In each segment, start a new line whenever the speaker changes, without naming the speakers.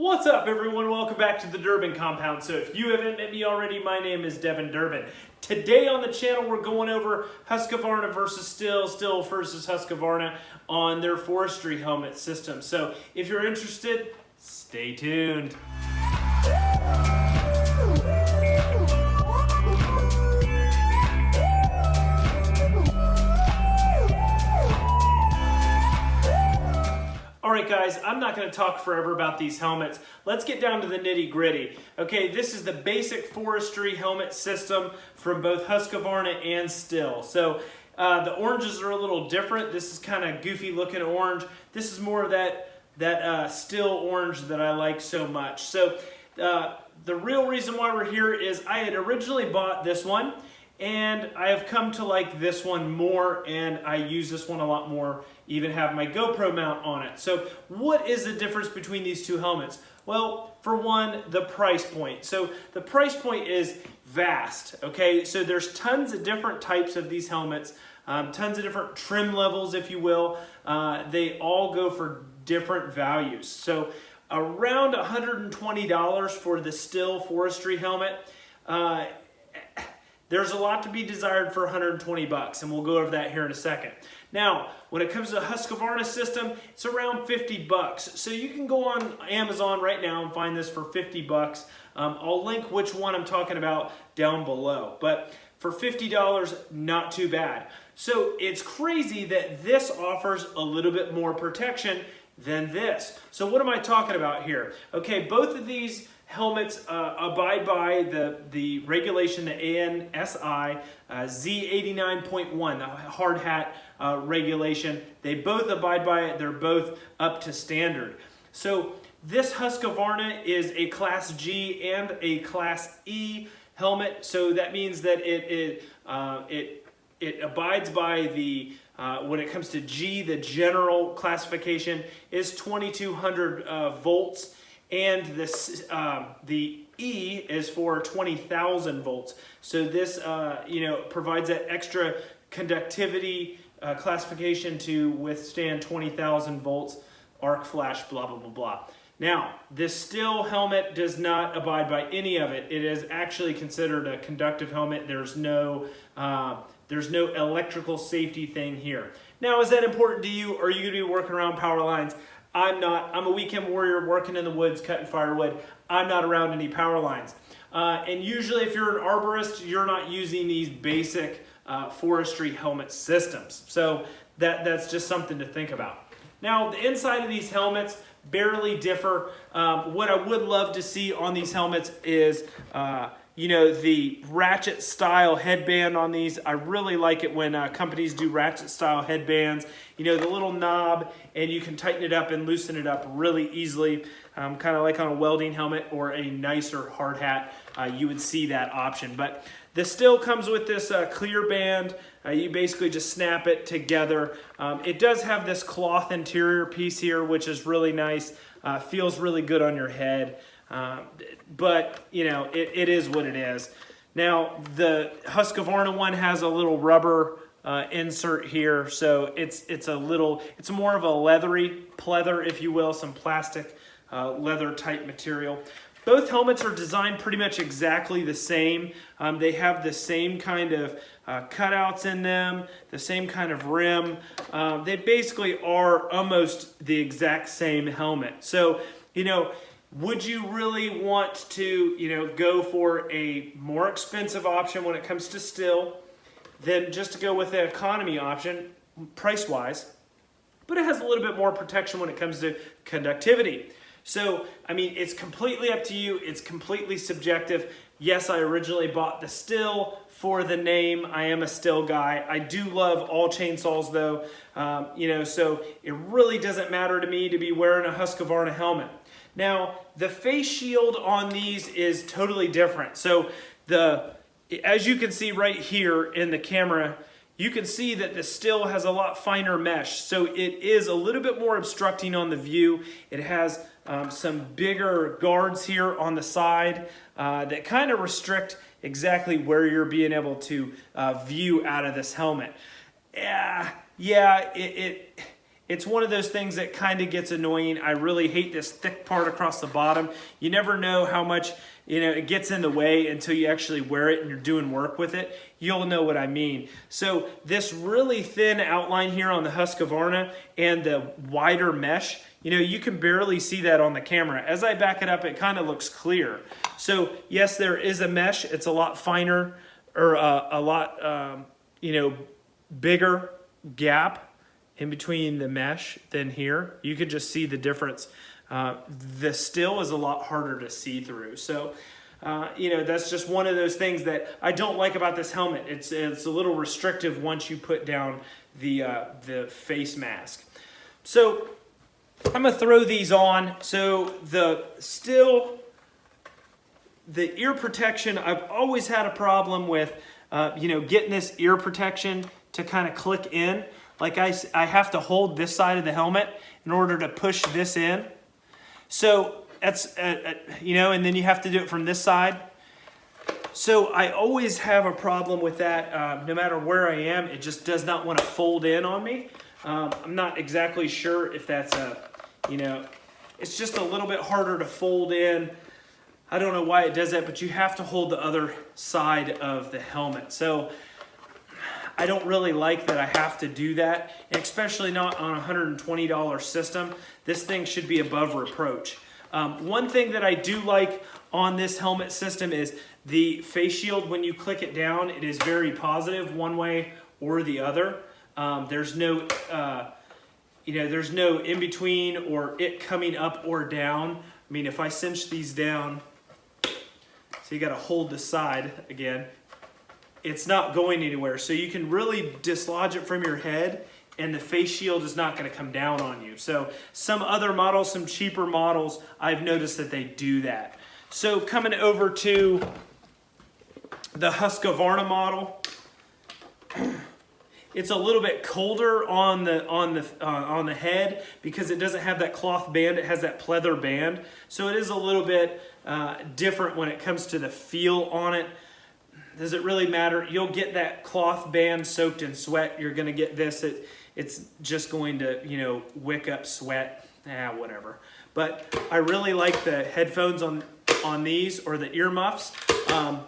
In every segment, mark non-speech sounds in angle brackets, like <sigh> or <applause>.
What's up everyone? Welcome back to the Durbin Compound. So if you haven't met me already, my name is Devin Durbin. Today on the channel we're going over Husqvarna versus Stihl, Stihl versus Husqvarna on their forestry helmet system. So if you're interested, stay tuned. Right, guys, I'm not gonna talk forever about these helmets. Let's get down to the nitty gritty. Okay, this is the basic forestry helmet system from both Husqvarna and Stihl. So uh, the oranges are a little different. This is kind of goofy looking orange. This is more of that, that uh, Stihl orange that I like so much. So uh, the real reason why we're here is I had originally bought this one and I have come to like this one more and I use this one a lot more, even have my GoPro mount on it. So what is the difference between these two helmets? Well, for one, the price point. So the price point is vast, okay? So there's tons of different types of these helmets, um, tons of different trim levels, if you will. Uh, they all go for different values. So around $120 for the Stihl Forestry helmet. Uh, there's a lot to be desired for 120 bucks, and we'll go over that here in a second. Now, when it comes to the Husqvarna system, it's around 50 bucks. So you can go on Amazon right now and find this for 50 bucks. Um, I'll link which one I'm talking about down below. But for $50, not too bad. So it's crazy that this offers a little bit more protection than this. So what am I talking about here? Okay, both of these helmets uh, abide by the, the regulation, the ANSI uh, Z89.1, the hard hat uh, regulation. They both abide by it. They're both up to standard. So this Husqvarna is a Class G and a Class E helmet. So that means that it, it, uh, it, it abides by the uh, when it comes to G, the general classification is 2200 uh, volts and this um, the E is for 20,000 volts. So this uh, you know provides that extra conductivity uh, classification to withstand 20,000 volts, arc flash, blah blah blah blah. Now, this Stihl helmet does not abide by any of it. It is actually considered a conductive helmet. There's no uh, there's no electrical safety thing here. Now, is that important to you? Or are you to be working around power lines? I'm not. I'm a weekend warrior working in the woods, cutting firewood. I'm not around any power lines. Uh, and usually if you're an arborist, you're not using these basic uh, forestry helmet systems. So that, that's just something to think about. Now, the inside of these helmets barely differ. Um, what I would love to see on these helmets is uh, you know, the ratchet style headband on these. I really like it when uh, companies do ratchet style headbands. You know, the little knob and you can tighten it up and loosen it up really easily. Um, kind of like on a welding helmet or a nicer hard hat, uh, you would see that option. But this Stihl comes with this uh, clear band. Uh, you basically just snap it together. Um, it does have this cloth interior piece here, which is really nice. Uh, feels really good on your head. Um, but, you know, it, it is what it is. Now, the Husqvarna one has a little rubber uh, insert here, so it's it's a little, it's more of a leathery pleather, if you will, some plastic uh, leather type material. Both helmets are designed pretty much exactly the same. Um, they have the same kind of uh, cutouts in them, the same kind of rim. Um, they basically are almost the exact same helmet. So, you know, would you really want to, you know, go for a more expensive option when it comes to Stihl than just to go with the economy option, price-wise? But it has a little bit more protection when it comes to conductivity. So, I mean, it's completely up to you. It's completely subjective. Yes, I originally bought the Stihl for the name. I am a Stihl guy. I do love all chainsaws though, um, you know, so it really doesn't matter to me to be wearing a Husqvarna helmet. Now, the face shield on these is totally different. So the, as you can see right here in the camera, you can see that the Stihl has a lot finer mesh. So it is a little bit more obstructing on the view. It has um, some bigger guards here on the side uh, that kind of restrict exactly where you're being able to uh, view out of this helmet. Yeah, yeah, it, it it's one of those things that kind of gets annoying. I really hate this thick part across the bottom. You never know how much you know it gets in the way until you actually wear it and you're doing work with it. You'll know what I mean. So this really thin outline here on the Husqvarna and the wider mesh, you know, you can barely see that on the camera. As I back it up, it kind of looks clear. So yes, there is a mesh. It's a lot finer or uh, a lot, um, you know, bigger gap in between the mesh than here. You can just see the difference. Uh, the Stihl is a lot harder to see through. So, uh, you know, that's just one of those things that I don't like about this helmet. It's, it's a little restrictive once you put down the, uh, the face mask. So I'm gonna throw these on. So the Stihl, the ear protection, I've always had a problem with, uh, you know, getting this ear protection to kind of click in. Like I, I have to hold this side of the helmet in order to push this in. So that's, uh, uh, you know, and then you have to do it from this side. So I always have a problem with that. Uh, no matter where I am, it just does not want to fold in on me. Um, I'm not exactly sure if that's a, you know, it's just a little bit harder to fold in. I don't know why it does that, but you have to hold the other side of the helmet. So I don't really like that I have to do that, especially not on a $120 system. This thing should be above reproach. Um, one thing that I do like on this helmet system is the face shield, when you click it down, it is very positive one way or the other. Um, there's no, uh, you know, there's no in between or it coming up or down. I mean, if I cinch these down, so you got to hold the side again it's not going anywhere. So you can really dislodge it from your head and the face shield is not going to come down on you. So some other models, some cheaper models, I've noticed that they do that. So coming over to the Husqvarna model, <clears throat> it's a little bit colder on the on the uh, on the head because it doesn't have that cloth band. It has that pleather band, so it is a little bit uh, different when it comes to the feel on it does it really matter? You'll get that cloth band soaked in sweat. You're going to get this. It, it's just going to, you know, wick up sweat. Ah, whatever. But I really like the headphones on, on these or the earmuffs. Um,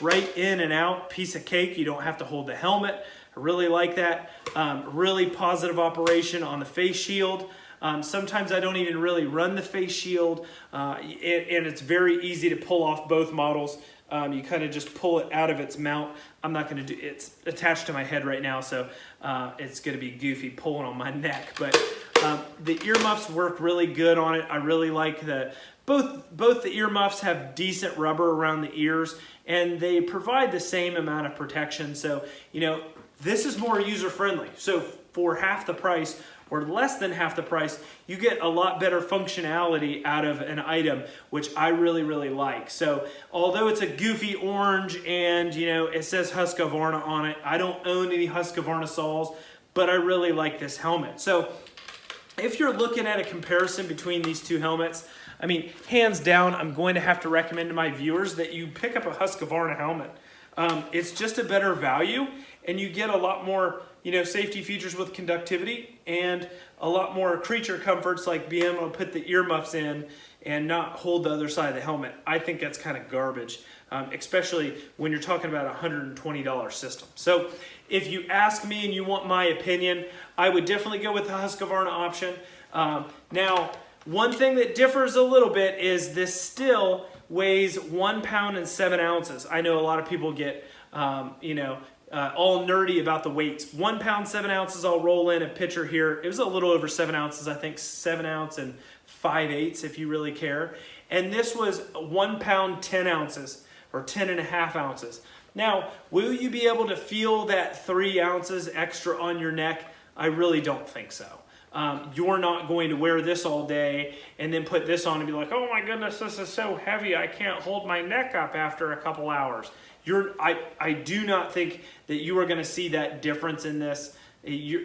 right in and out, piece of cake. You don't have to hold the helmet. I really like that. Um, really positive operation on the face shield. Um, sometimes I don't even really run the face shield, uh, and, and, it's very easy to pull off both models. Um, you kind of just pull it out of its mount. I'm not going to do it's attached to my head right now, so uh, it's going to be goofy pulling on my <laughs> neck. But um, the earmuffs work really good on it. I really like the both both the earmuffs have decent rubber around the ears, and they provide the same amount of protection. So you know this is more user friendly. So for half the price, or less than half the price, you get a lot better functionality out of an item, which I really, really like. So although it's a goofy orange and you know it says Husqvarna on it, I don't own any Husqvarna saws, but I really like this helmet. So if you're looking at a comparison between these two helmets, I mean, hands down, I'm going to have to recommend to my viewers that you pick up a Husqvarna helmet. Um, it's just a better value and you get a lot more you know, safety features with conductivity and a lot more creature comforts like being able to put the earmuffs in and not hold the other side of the helmet. I think that's kind of garbage, um, especially when you're talking about a $120 system. So if you ask me and you want my opinion, I would definitely go with the Husqvarna option. Um, now, one thing that differs a little bit is this Stihl weighs one pound and seven ounces. I know a lot of people get, um, you know, uh, all nerdy about the weights. One pound, seven ounces, I'll roll in a pitcher here. It was a little over seven ounces, I think seven ounce and five eighths if you really care. And this was one pound, 10 ounces or 10 and a half ounces. Now, will you be able to feel that three ounces extra on your neck? I really don't think so. Um, you're not going to wear this all day and then put this on and be like, oh my goodness, this is so heavy, I can't hold my neck up after a couple hours. You're, I, I do not think that you are going to see that difference in this. You're,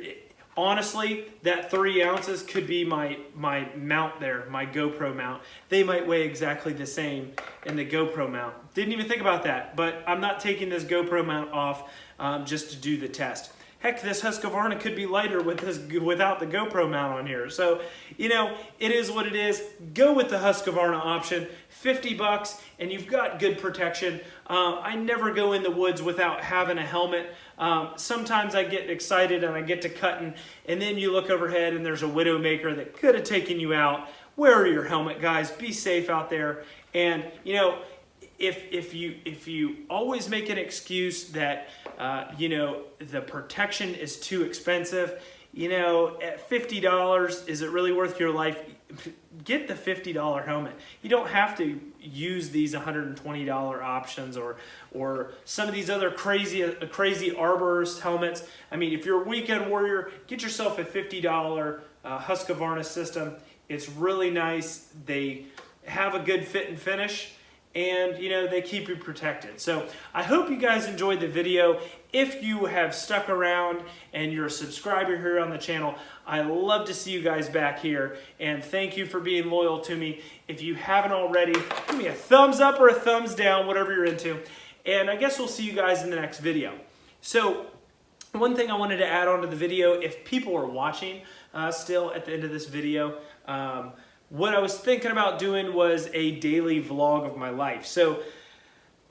honestly, that three ounces could be my, my mount there, my GoPro mount. They might weigh exactly the same in the GoPro mount. Didn't even think about that, but I'm not taking this GoPro mount off um, just to do the test. Heck, this Husqvarna could be lighter with this without the GoPro mount on here. So, you know, it is what it is. Go with the Husqvarna option, 50 bucks, and you've got good protection. Uh, I never go in the woods without having a helmet. Um, sometimes I get excited and I get to cutting, and then you look overhead and there's a Widowmaker that could have taken you out. Wear your helmet, guys. Be safe out there. And, you know, if if you if you always make an excuse that uh, you know the protection is too expensive, you know at fifty dollars is it really worth your life? Get the fifty dollar helmet. You don't have to use these one hundred and twenty dollar options or or some of these other crazy uh, crazy arborist helmets. I mean, if you're a weekend warrior, get yourself a fifty dollar uh, Husqvarna system. It's really nice. They have a good fit and finish and you know they keep you protected. So i hope you guys enjoyed the video. If you have stuck around and you're a subscriber here on the channel i love to see you guys back here. And thank you for being loyal to me. If you haven't already give me a thumbs up or a thumbs down whatever you're into. And i guess we'll see you guys in the next video. So one thing i wanted to add on to the video if people are watching uh, still at the end of this video um, what I was thinking about doing was a daily vlog of my life. So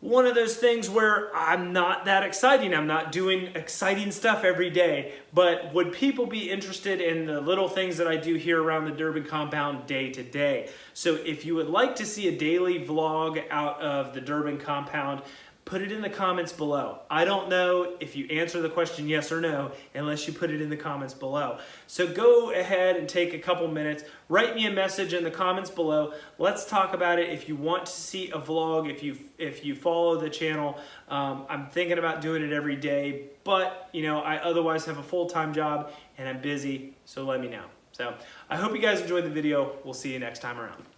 one of those things where I'm not that exciting. I'm not doing exciting stuff every day, but would people be interested in the little things that I do here around the Durbin compound day to day? So if you would like to see a daily vlog out of the Durbin compound, put it in the comments below. I don't know if you answer the question yes or no unless you put it in the comments below. So go ahead and take a couple minutes, write me a message in the comments below. Let's talk about it. If you want to see a vlog, if you if you follow the channel, um, I'm thinking about doing it every day, but you know, I otherwise have a full-time job and I'm busy, so let me know. So I hope you guys enjoyed the video. We'll see you next time around.